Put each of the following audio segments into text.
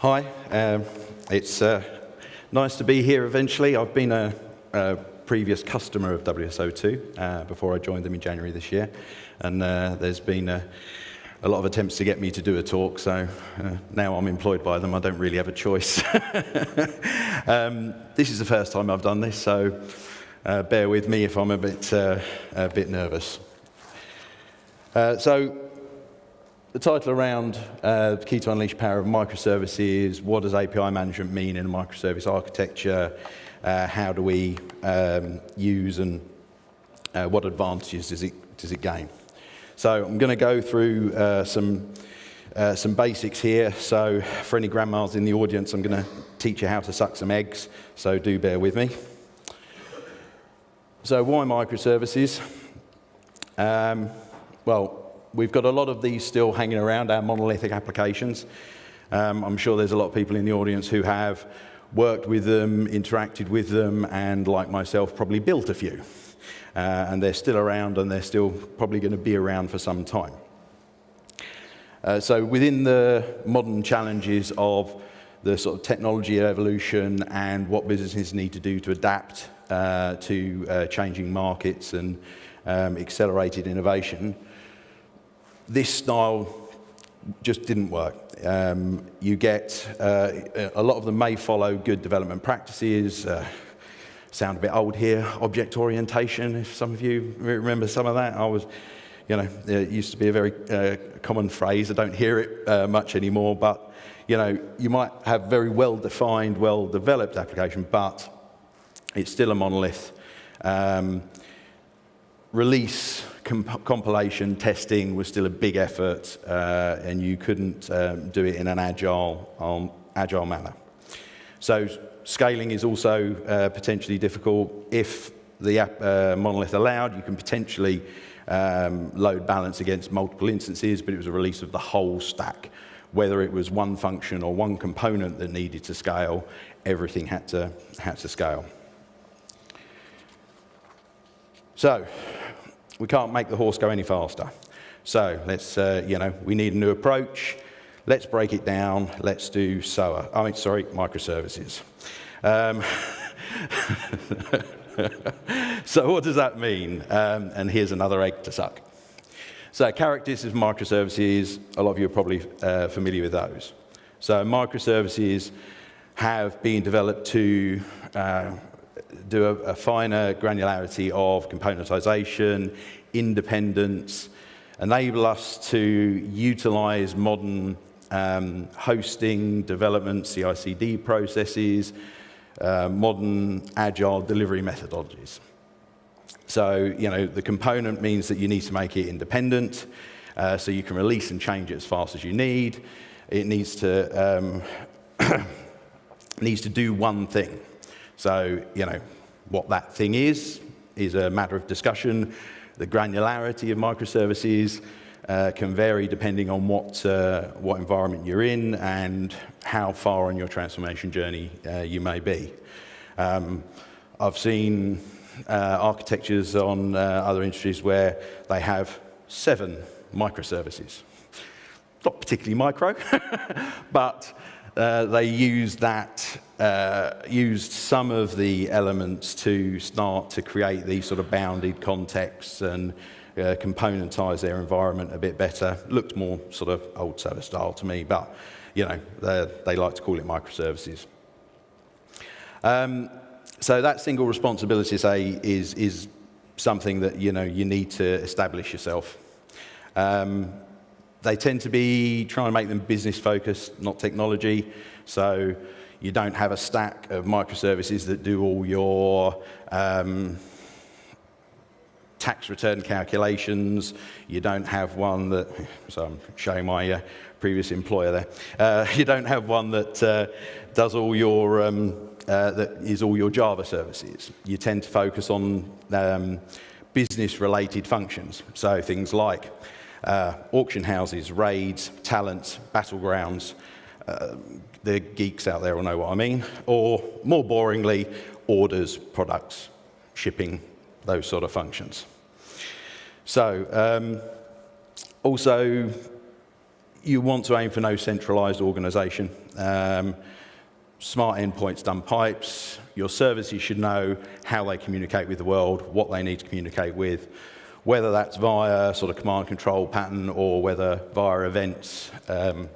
Hi, um, it's uh, nice to be here eventually. I've been a, a previous customer of WSO2 uh, before I joined them in January this year, and uh, there's been a, a, lot of attempts to get me to do a talk, so uh, now I'm employed by them, I don't really have a choice. um, this is the first time I've done this, so uh, bear with me if I'm a bit, uh, a bit nervous. so the title around uh, key to unleash power of microservices, what does API management mean in a microservice architecture, uh, how do we um, use and uh, what advantages does it, does it gain. So I'm going to go through uh, some, uh, some basics here. So for any grandmas in the audience, I'm going to teach you how to suck some eggs, so do bear with me. So why microservices? Um, well, we've got a lot of these still hanging around, our monolithic applications. Um, I'm sure there's a lot of people in the audience who have worked with them, interacted with them, and like myself, probably built a few. Uh, and they're still around, and they're still probably going to be around for some time. Uh, so within the modern challenges of the sort of technology evolution and what businesses need to do to adapt uh, to uh, changing markets and um, accelerated innovation, this style just didn't work. Um, you get, uh, a lot of them may follow good development practices, uh, sound a bit old here, object orientation, if some of you remember some of that. I was, you know, it used to be a very uh, common phrase. I don't hear it uh, much anymore, but, you know, you might have very well-defined, well-developed application, but it's still a monolith. Um, release comp compilation testing was still a big effort, uh, and you couldn't um, do it in an agile, um, agile manner. So scaling is also uh, potentially difficult. If the app, uh, monolith allowed, you can potentially um, load balance against multiple instances, but it was a release of the whole stack. Whether it was one function or one component that needed to scale, everything had to, had to scale. So we can't make the horse go any faster. So let's, uh, you know, we need a new approach. Let's break it down. Let's do SOA. I mean, sorry, microservices. Um, so what does that mean? Um, and here's another egg to suck. So characteristics of microservices, a lot of you are probably uh, familiar with those. So microservices have been developed to uh, do a, a finer granularity of componentization, independence, enable us to utilize modern um, hosting, development, CI/CD processes, uh, modern agile delivery methodologies. So, you know, the component means that you need to make it independent, uh, so you can release and change it as fast as you need. It needs to, um, needs to do one thing. So, you know, what that thing is, is a matter of discussion. The granularity of microservices uh, can vary depending on what, uh, what environment you're in and how far on your transformation journey uh, you may be. Um, I've seen uh, architectures on uh, other industries where they have seven microservices. Not particularly micro, but uh, they used that, uh, used some of the elements to start to create these sort of bounded contexts and uh, componentize their environment a bit better. Looked more sort of old server style to me, but you know, they like to call it microservices. Um, so that single responsibility, say, is, is something that you know you need to establish yourself. Um, they tend to be trying to make them business focused, not technology. So you don't have a stack of microservices that do all your um, tax return calculations. You don't have one that, so I'm showing my uh, previous employer there. Uh, you don't have one that uh, does all your, um, uh, that is all your Java services. You tend to focus on um, business related functions. So things like uh, auction houses, raids, talents, battlegrounds. Uh, the geeks out there will know what I mean. Or more boringly, orders, products, shipping, those sort of functions. So um, also, you want to aim for no centralized organization. Um, smart endpoints dumb pipes. Your services should know how they communicate with the world, what they need to communicate with, whether that's via sort of command control pattern or whether via events. Um,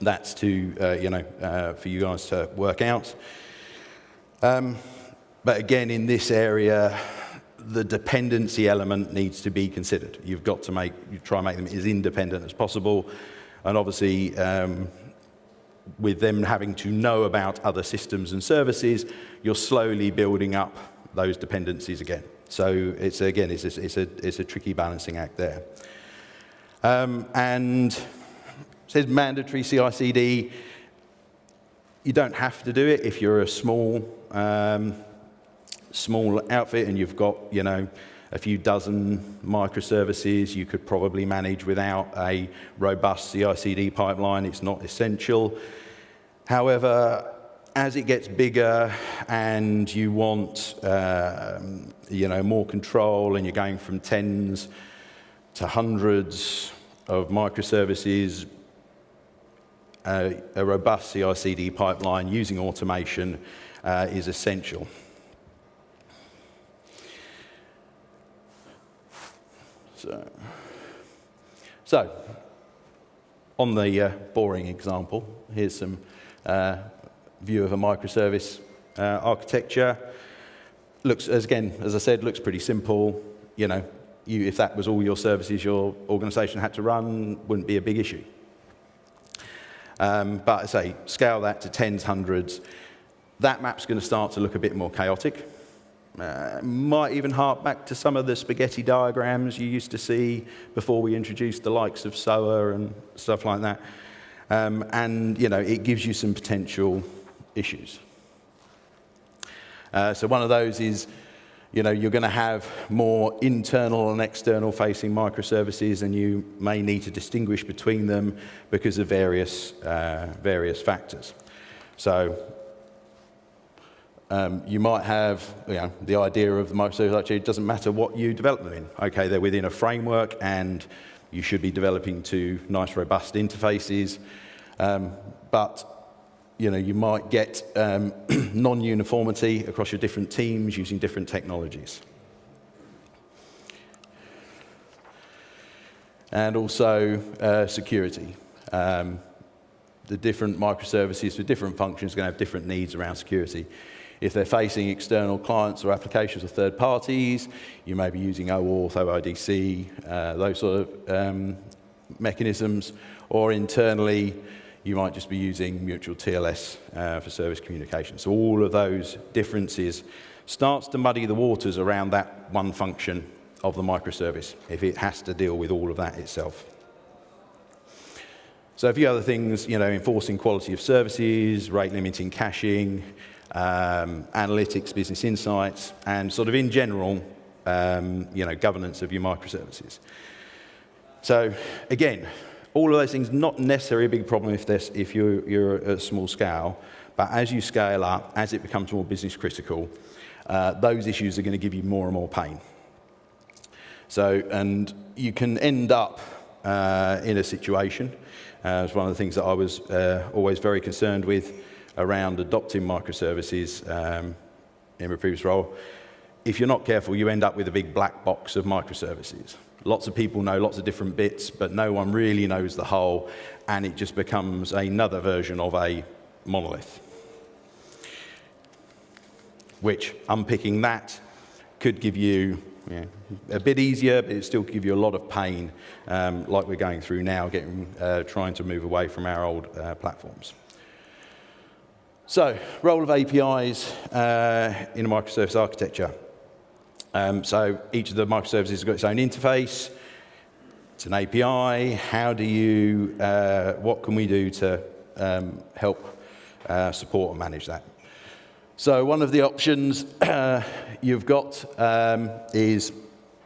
that's to, uh, you know, uh, for you guys to work out. Um, but again, in this area, the dependency element needs to be considered. You've got to make, you try and make them as independent as possible. And obviously, um, with them having to know about other systems and services, you're slowly building up those dependencies again. So it's again, it's a, it's a, it's a tricky balancing act there. Um, and says mandatory CI/CD. You don't have to do it if you're a small um, small outfit and you've got you know a few dozen microservices you could probably manage without a robust CI/CD pipeline. It's not essential. However, as it gets bigger and you want um, you know, more control and you're going from tens to hundreds of microservices, a robust CI/CD pipeline using automation uh, is essential. So, so on the uh, boring example, here's some uh, view of a microservice uh, architecture. Looks, as again, as I said, looks pretty simple. You know, you, if that was all your services your organization had to run, wouldn't be a big issue. Um, but I say, scale that to tens, hundreds. That map's going to start to look a bit more chaotic. Uh, might even hark back to some of the spaghetti diagrams you used to see before we introduced the likes of SOA and stuff like that. Um, and, you know, it gives you some potential issues. Uh, so one of those is, you know, you're going to have more internal and external facing microservices and you may need to distinguish between them because of various, uh, various factors. So um, you might have you know, the idea of the microservice actually it doesn't matter what you develop them in. Okay, they're within a framework and you should be developing to nice, robust interfaces. Um, but you know, you might get um, non-uniformity across your different teams using different technologies. And also uh, security. Um, the different microservices for different functions are going to have different needs around security. If they're facing external clients or applications of third parties, you may be using OAuth, OIDC, uh, those sort of um, mechanisms, or internally, you might just be using mutual TLS uh, for service communication. So all of those differences starts to muddy the waters around that one function of the microservice if it has to deal with all of that itself. So a few other things, you know, enforcing quality of services, rate limiting caching, um, analytics, business insights, and sort of in general, um, you know, governance of your microservices. So again, all of those things not necessarily a big problem if, if you're, you're at a small scale, but as you scale up, as it becomes more business critical, uh, those issues are going to give you more and more pain. So, and you can end up uh, in a situation, uh, it's one of the things that I was uh, always very concerned with around adopting microservices um, in my previous role. If you're not careful, you end up with a big black box of microservices. Lots of people know lots of different bits, but no one really knows the whole, and it just becomes another version of a monolith. Which, unpicking that, could give you a bit easier, but it still give you a lot of pain, um, like we're going through now, getting, uh, trying to move away from our old uh, platforms. So, role of APIs uh, in a microservice architecture. Um, so each of the microservices has got its own interface. It's an API. How do you, uh, what can we do to um, help uh, support and manage that? So one of the options uh, you've got um, is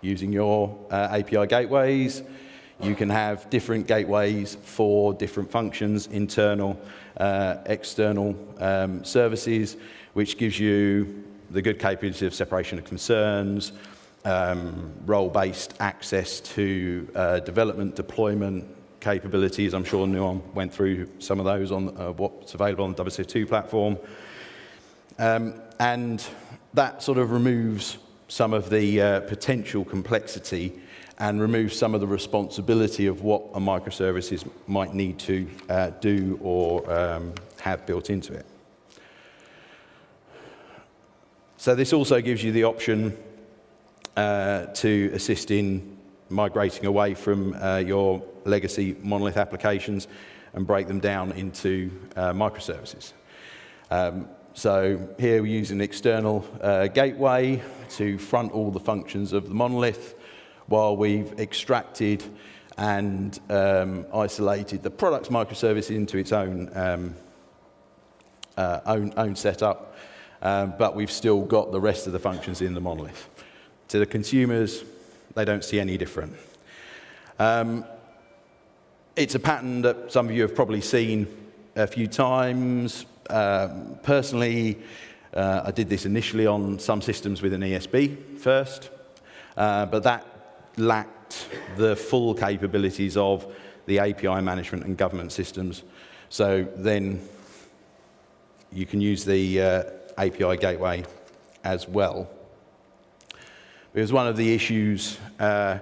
using your uh, API gateways. You can have different gateways for different functions, internal, uh, external um, services, which gives you the good capability of separation of concerns, um, role-based access to uh, development, deployment, capabilities. I'm sure Nuon went through some of those on uh, what's available on the WSO2 platform. Um, and that sort of removes some of the uh, potential complexity and removes some of the responsibility of what a microservices might need to uh, do or um, have built into it. So this also gives you the option uh, to assist in migrating away from uh, your legacy monolith applications and break them down into uh, microservices. Um, so here we use an external uh, gateway to front all the functions of the monolith while we've extracted and um, isolated the products microservice into its own, um, uh, own, own setup, um, but we've still got the rest of the functions in the monolith. To the consumers, they don't see any different. Um, it's a pattern that some of you have probably seen a few times. Um, personally, uh, I did this initially on some systems with an ESB first, uh, but that lacked the full capabilities of the API management and government systems. So then you can use the uh, API gateway as well. It was one of the issues uh,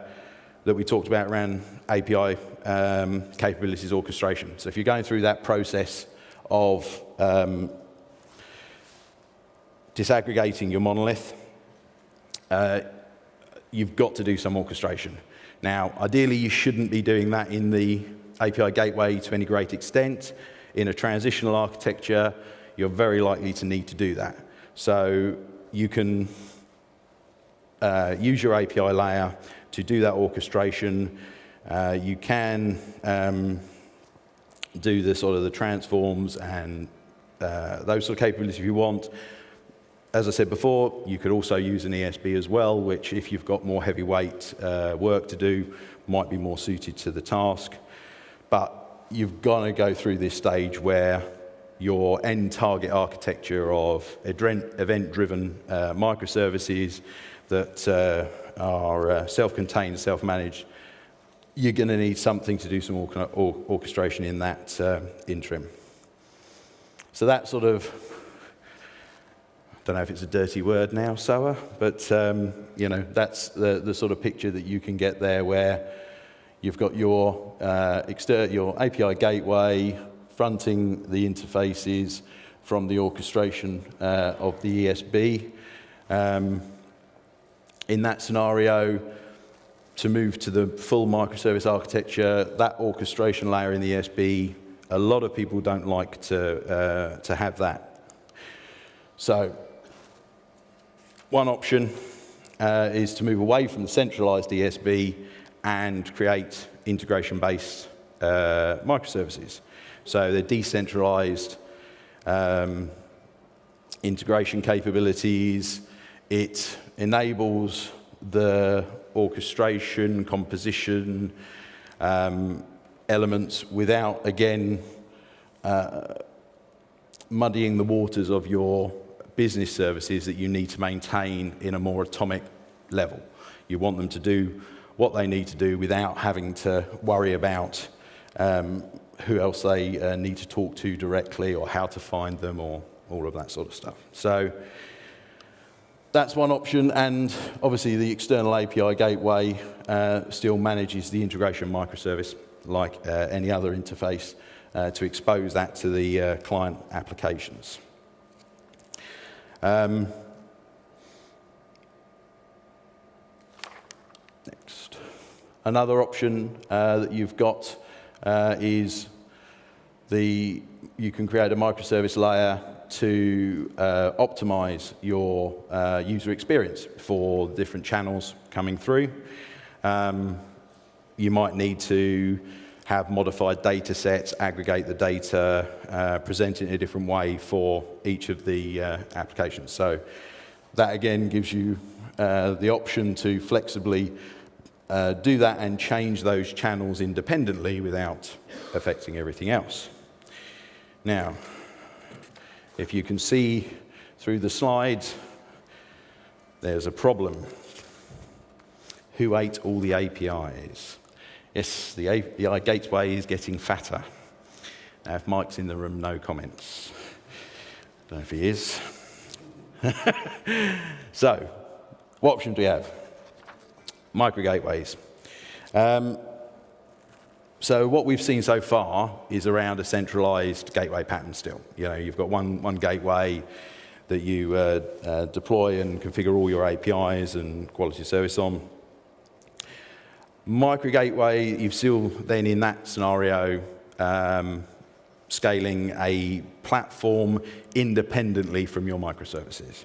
that we talked about around API um, capabilities orchestration. So if you're going through that process of um, disaggregating your monolith, uh, you've got to do some orchestration. Now, ideally, you shouldn't be doing that in the API gateway to any great extent. In a transitional architecture, you're very likely to need to do that. So you can uh, use your API layer to do that orchestration. Uh, you can um, do the sort of the transforms and uh, those sort of capabilities if you want. As I said before, you could also use an ESB as well, which if you've got more heavyweight uh, work to do, might be more suited to the task. But you've got to go through this stage where your end target architecture of event-driven uh, microservices that uh, are uh, self-contained, self-managed, you're going to need something to do some or or orchestration in that uh, interim. So that sort of, I don't know if it's a dirty word now, SOA, but um, you know that's the, the sort of picture that you can get there where you've got your, uh, your API gateway fronting the interfaces from the orchestration uh, of the ESB. Um, in that scenario, to move to the full microservice architecture, that orchestration layer in the ESB, a lot of people don't like to, uh, to have that. So one option uh, is to move away from the centralized ESB and create integration-based uh, microservices. So they're decentralized um, integration capabilities. It enables the orchestration, composition um, elements without, again, uh, muddying the waters of your business services that you need to maintain in a more atomic level. You want them to do what they need to do without having to worry about um, who else they uh, need to talk to directly or how to find them or all of that sort of stuff. So that's one option, and obviously the external API gateway uh, still manages the integration microservice like uh, any other interface uh, to expose that to the uh, client applications. Um, next. Another option uh, that you've got uh, is the, you can create a microservice layer to uh, optimize your uh, user experience for different channels coming through. Um, you might need to have modified data sets, aggregate the data, uh, present it in a different way for each of the uh, applications. So that again gives you uh, the option to flexibly uh, do that and change those channels independently without affecting everything else. Now, if you can see through the slides, there's a problem. Who ate all the APIs? Yes, the API gateway is getting fatter. Now, if Mike's in the room, no comments. Don't know if he is. so, what options do we have? Micro gateways. Um, so what we've seen so far is around a centralized gateway pattern still. You know, you've got one, one gateway that you uh, uh, deploy and configure all your APIs and quality service on. Micro gateway, you've still then in that scenario um, scaling a platform independently from your microservices.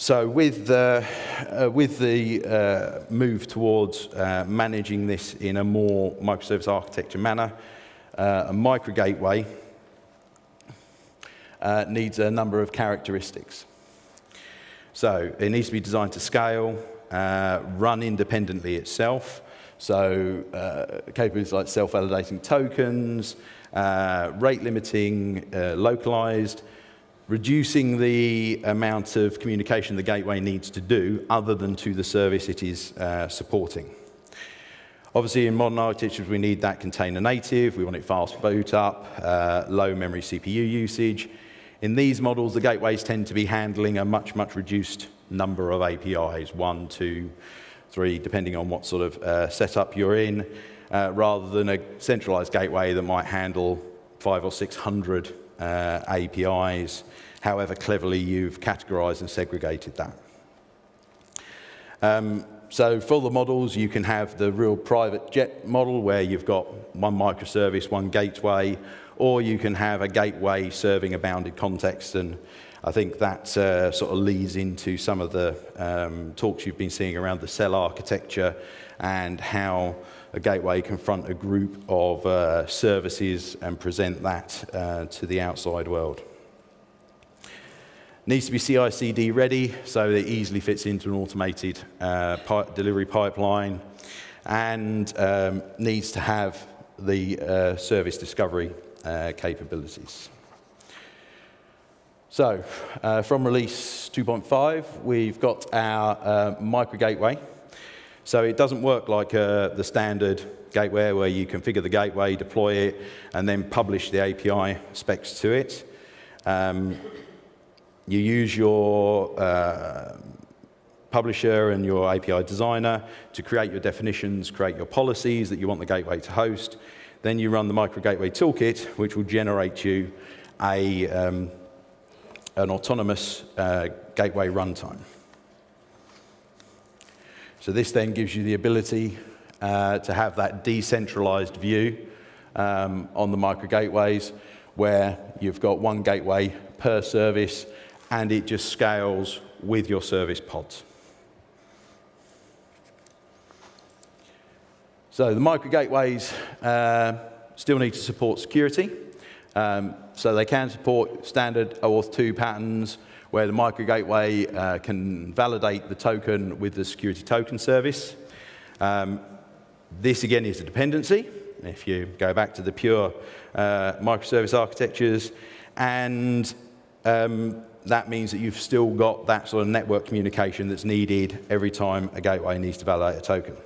So with the, uh, with the uh, move towards uh, managing this in a more microservice architecture manner, uh, a micro gateway uh, needs a number of characteristics. So it needs to be designed to scale, run independently itself, so capabilities like self-validating tokens, rate limiting, localized, reducing the amount of communication the gateway needs to do other than to the service it is uh, supporting. Obviously, in modern architectures, we need that container native. We want it fast boot up, uh, low memory CPU usage. In these models, the gateways tend to be handling a much, much reduced number of APIs, one, two, three, depending on what sort of uh, setup you're in, uh, rather than a centralized gateway that might handle five or 600 uh, APIs, however cleverly you've categorized and segregated that. Um, so for the models, you can have the real private jet model where you've got one microservice, one gateway, or you can have a gateway serving a bounded context and I think that uh, sort of leads into some of the um, talks you've been seeing around the cell architecture and how a gateway confront a group of uh, services and present that uh, to the outside world. Needs to be CI/CD ready, so it easily fits into an automated uh, pi delivery pipeline, and um, needs to have the uh, service discovery uh, capabilities. So, uh, from release 2.5, we've got our uh, micro gateway. So it doesn't work like uh, the standard gateway where you configure the gateway, deploy it, and then publish the API specs to it. Um, you use your uh, publisher and your API designer to create your definitions, create your policies that you want the gateway to host. Then you run the micro gateway toolkit, which will generate you a um, an autonomous uh, gateway runtime. So this then gives you the ability uh, to have that decentralized view um, on the micro gateways where you've got one gateway per service and it just scales with your service pods. So the micro gateways uh, still need to support security. Um, so they can support standard OAuth 2 patterns where the micro gateway uh, can validate the token with the security token service. Um, this again is a dependency. If you go back to the pure uh, microservice architectures, and um, that means that you've still got that sort of network communication that's needed every time a gateway needs to validate a token.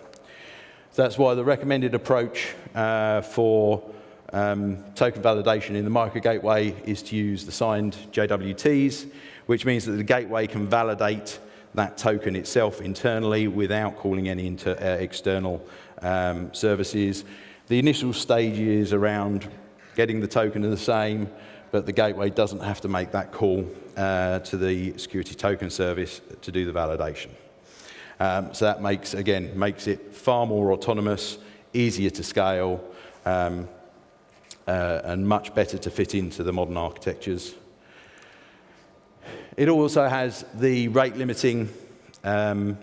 So that's why the recommended approach uh, for um, token validation in the micro gateway is to use the signed JWTs, which means that the gateway can validate that token itself internally without calling any inter, uh, external um, services. The initial stage is around getting the token are the same, but the gateway doesn't have to make that call uh, to the security token service to do the validation. Um, so that makes, again, makes it far more autonomous, easier to scale, um, uh, and much better to fit into the modern architectures. It also has the rate limiting um,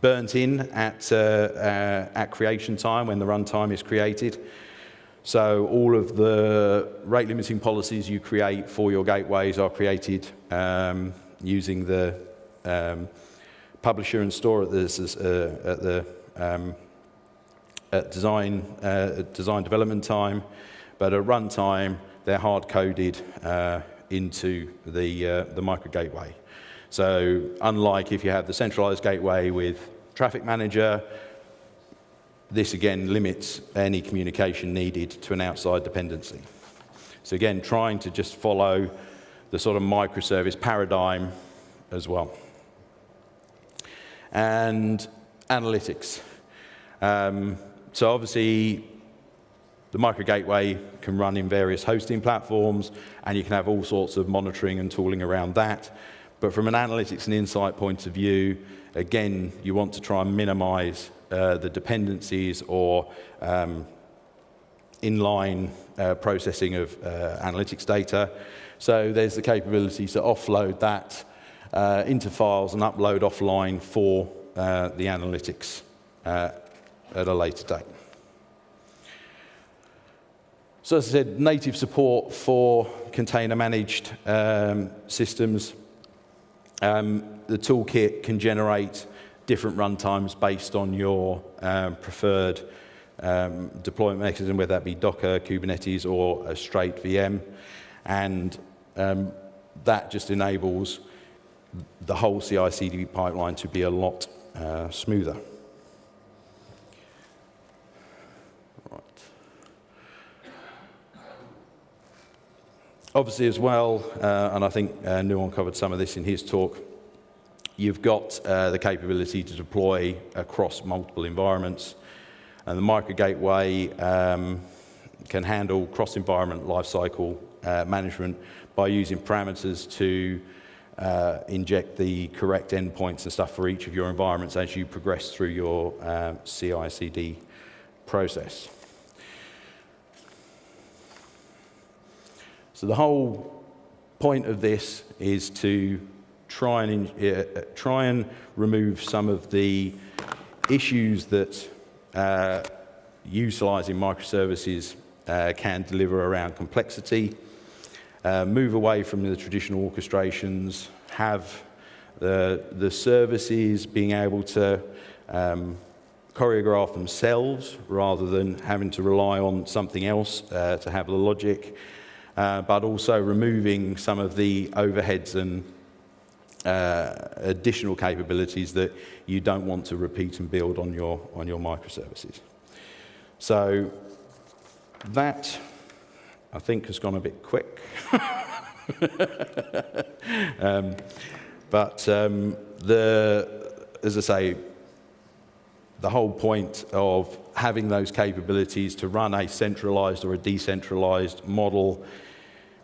burnt in at, uh, uh, at creation time when the runtime is created. So all of the rate limiting policies you create for your gateways are created um, using the um, publisher and store at the, uh, at the um, at design, uh, design development time, but at runtime, they're hard-coded uh, into the, uh, the micro gateway. So unlike if you have the centralized gateway with traffic manager, this again limits any communication needed to an outside dependency. So again, trying to just follow the sort of microservice paradigm as well. And analytics. Um, so obviously, the micro gateway can run in various hosting platforms, and you can have all sorts of monitoring and tooling around that. But from an analytics and insight point of view, again, you want to try and minimize uh, the dependencies or um, inline uh, processing of uh, analytics data. So there's the capability to offload that uh, into files and upload offline for uh, the analytics uh, at a later date. So as I said, native support for container managed um, systems. Um, the toolkit can generate different runtimes based on your um, preferred um, deployment mechanism, whether that be Docker, Kubernetes, or a straight VM. And um, that just enables the whole CI/CD pipeline to be a lot uh, smoother. Obviously, as well, uh, and I think uh, Nuon covered some of this in his talk, you've got uh, the capability to deploy across multiple environments. And the micro gateway um, can handle cross-environment lifecycle uh, management by using parameters to uh, inject the correct endpoints and stuff for each of your environments as you progress through your um, CI/CD process. So the whole point of this is to try and, uh, try and remove some of the issues that uh, utilizing microservices uh, can deliver around complexity, uh, move away from the traditional orchestrations, have the, the services being able to um, choreograph themselves rather than having to rely on something else uh, to have the logic, uh, but also removing some of the overheads and uh, additional capabilities that you don't want to repeat and build on your, on your microservices. So that, I think, has gone a bit quick. um, but um, the, as I say, the whole point of having those capabilities to run a centralized or a decentralized model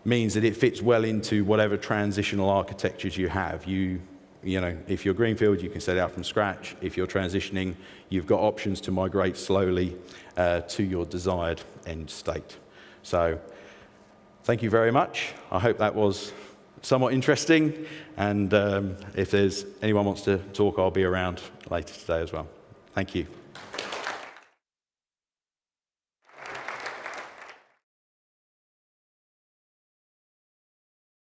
means that it fits well into whatever transitional architectures you have. You, you know, if you're Greenfield, you can set out from scratch. If you're transitioning, you've got options to migrate slowly uh, to your desired end state. So thank you very much. I hope that was somewhat interesting. And um, if there's anyone wants to talk, I'll be around later today as well. Thank you.